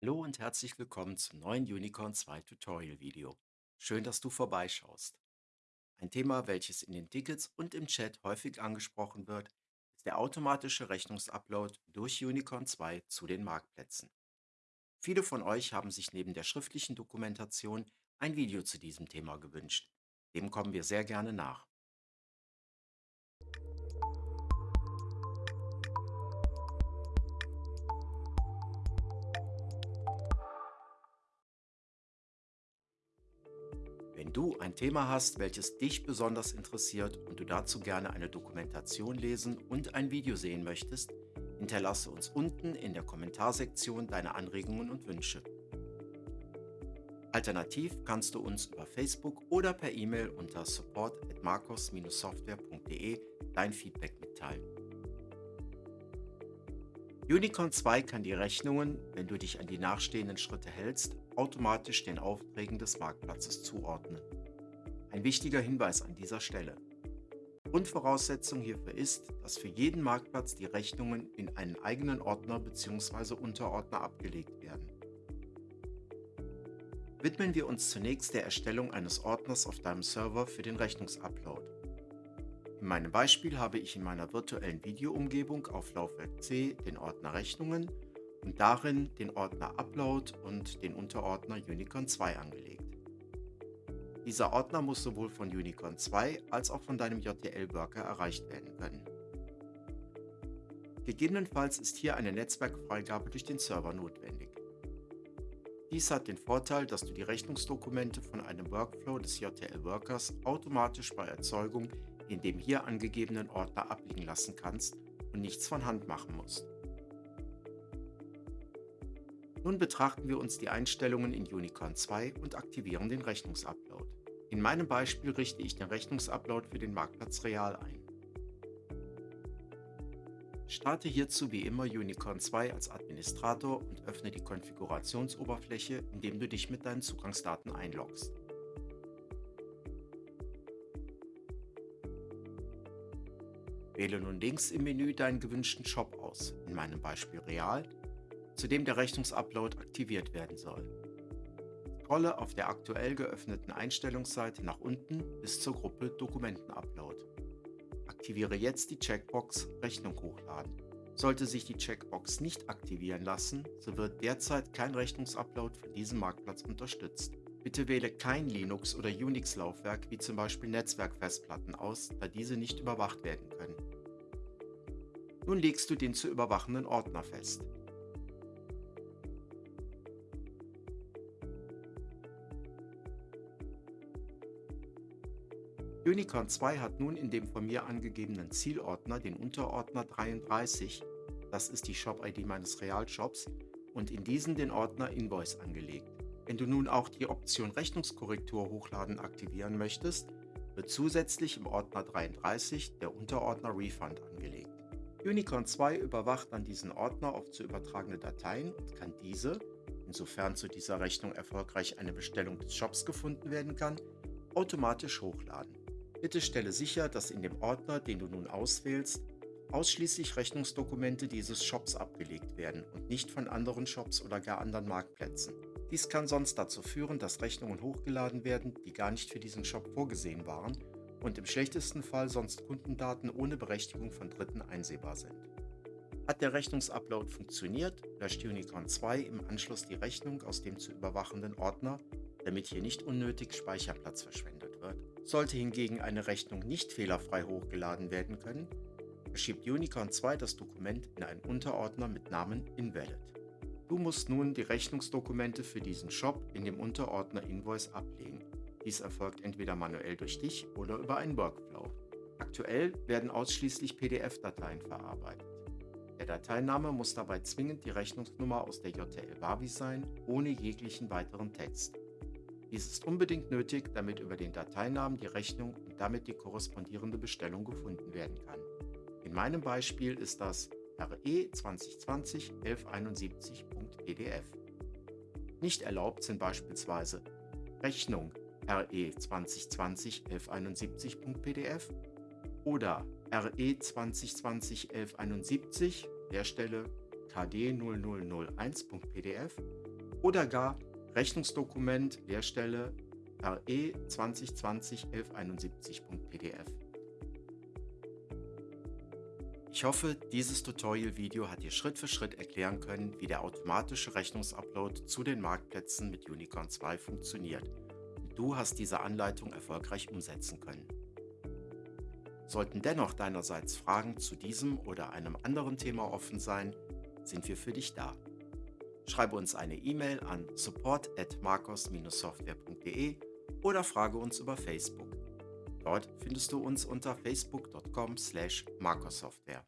Hallo und herzlich willkommen zum neuen Unicorn 2 Tutorial Video. Schön, dass du vorbeischaust. Ein Thema, welches in den Tickets und im Chat häufig angesprochen wird, ist der automatische Rechnungsupload durch Unicorn 2 zu den Marktplätzen. Viele von euch haben sich neben der schriftlichen Dokumentation ein Video zu diesem Thema gewünscht. Dem kommen wir sehr gerne nach. Wenn du ein Thema hast, welches dich besonders interessiert und du dazu gerne eine Dokumentation lesen und ein Video sehen möchtest, hinterlasse uns unten in der Kommentarsektion deine Anregungen und Wünsche. Alternativ kannst du uns über Facebook oder per E-Mail unter support@marcos-software.de dein Feedback mitteilen. Unicorn 2 kann die Rechnungen, wenn du dich an die nachstehenden Schritte hältst, automatisch den Aufträgen des Marktplatzes zuordnen. Ein wichtiger Hinweis an dieser Stelle. Grundvoraussetzung hierfür ist, dass für jeden Marktplatz die Rechnungen in einen eigenen Ordner bzw. Unterordner abgelegt werden. Widmen wir uns zunächst der Erstellung eines Ordners auf deinem Server für den Rechnungsupload. In meinem Beispiel habe ich in meiner virtuellen Videoumgebung auf Laufwerk C den Ordner Rechnungen und darin den Ordner Upload und den Unterordner Unicorn 2 angelegt. Dieser Ordner muss sowohl von Unicorn 2 als auch von deinem JTL-Worker erreicht werden können. Gegebenenfalls ist hier eine Netzwerkfreigabe durch den Server notwendig. Dies hat den Vorteil, dass du die Rechnungsdokumente von einem Workflow des JTL-Workers automatisch bei Erzeugung in dem hier angegebenen Ordner abliegen lassen kannst und nichts von Hand machen musst. Nun betrachten wir uns die Einstellungen in Unicorn 2 und aktivieren den Rechnungsupload. In meinem Beispiel richte ich den Rechnungsupload für den Marktplatz Real ein. Starte hierzu wie immer Unicorn 2 als Administrator und öffne die Konfigurationsoberfläche, indem du dich mit deinen Zugangsdaten einloggst. Wähle nun links im Menü deinen gewünschten Shop aus, in meinem Beispiel Real, zu dem der Rechnungsupload aktiviert werden soll. Scrolle auf der aktuell geöffneten Einstellungsseite nach unten bis zur Gruppe Dokumentenupload. Aktiviere jetzt die Checkbox Rechnung hochladen. Sollte sich die Checkbox nicht aktivieren lassen, so wird derzeit kein Rechnungsupload von diesem Marktplatz unterstützt. Bitte wähle kein Linux- oder Unix-Laufwerk wie zum Beispiel Netzwerkfestplatten aus, da diese nicht überwacht werden können. Nun legst du den zu überwachenden Ordner fest. Unicorn 2 hat nun in dem von mir angegebenen Zielordner den Unterordner 33, das ist die Shop-ID meines Realshops, und in diesen den Ordner Invoice angelegt. Wenn du nun auch die Option Rechnungskorrektur hochladen aktivieren möchtest, wird zusätzlich im Ordner 33 der Unterordner Refund angelegt. Unicorn 2 überwacht dann diesen Ordner auf zu übertragene Dateien und kann diese, insofern zu dieser Rechnung erfolgreich eine Bestellung des Shops gefunden werden kann, automatisch hochladen. Bitte stelle sicher, dass in dem Ordner, den du nun auswählst, ausschließlich Rechnungsdokumente dieses Shops abgelegt werden und nicht von anderen Shops oder gar anderen Marktplätzen. Dies kann sonst dazu führen, dass Rechnungen hochgeladen werden, die gar nicht für diesen Shop vorgesehen waren und im schlechtesten Fall sonst Kundendaten ohne Berechtigung von Dritten einsehbar sind. Hat der Rechnungsupload funktioniert, löscht Unicorn 2 im Anschluss die Rechnung aus dem zu überwachenden Ordner, damit hier nicht unnötig Speicherplatz verschwendet wird. Sollte hingegen eine Rechnung nicht fehlerfrei hochgeladen werden können, verschiebt Unicorn 2 das Dokument in einen Unterordner mit Namen Invalid. Du musst nun die Rechnungsdokumente für diesen Shop in dem Unterordner Invoice ablegen. Dies erfolgt entweder manuell durch dich oder über einen Workflow. Aktuell werden ausschließlich PDF-Dateien verarbeitet. Der Dateiname muss dabei zwingend die Rechnungsnummer aus der JTL-Wavi sein, ohne jeglichen weiteren Text. Dies ist unbedingt nötig, damit über den Dateinamen die Rechnung und damit die korrespondierende Bestellung gefunden werden kann. In meinem Beispiel ist das RE 2020 1171.pdf. Nicht erlaubt sind beispielsweise Rechnung RE 2020 1171.pdf oder RE 2020 1171 der Stelle KD 0001.pdf oder gar Rechnungsdokument Leerstelle RE 2020 1171.pdf. Ich hoffe, dieses Tutorial-Video hat dir Schritt für Schritt erklären können, wie der automatische Rechnungsupload zu den Marktplätzen mit Unicorn 2 funktioniert und du hast diese Anleitung erfolgreich umsetzen können. Sollten dennoch deinerseits Fragen zu diesem oder einem anderen Thema offen sein, sind wir für dich da. Schreibe uns eine E-Mail an support at marcos-software.de oder frage uns über Facebook. Dort findest du uns unter facebook.com slash marcosoftware.